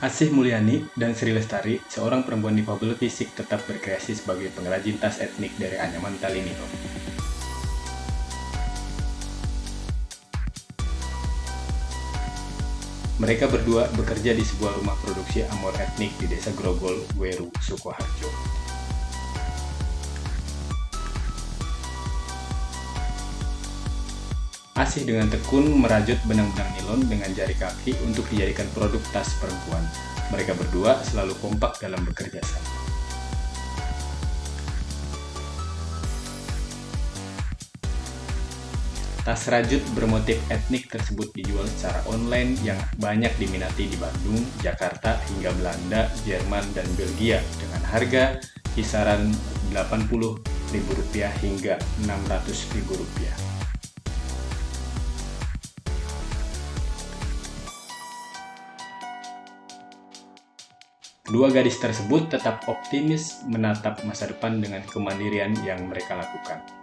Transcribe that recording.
Asih Mulyani dan Sri Lestari, seorang perempuan difabel fisik tetap berkreasi sebagai pengrajin tas etnik dari anyaman Talinito. Mereka berdua bekerja di sebuah rumah produksi amor etnik di desa Grogol, Weru, Sukoharjo. Asih dengan tekun merajut benang-benang nilon dengan jari kaki untuk dijadikan produk tas perempuan. Mereka berdua selalu kompak dalam bekerja sama. Tas rajut bermotif etnik tersebut dijual secara online yang banyak diminati di Bandung, Jakarta, hingga Belanda, Jerman, dan Belgia dengan harga kisaran Rp80.000 hingga Rp600.000. Dua gadis tersebut tetap optimis menatap masa depan dengan kemandirian yang mereka lakukan.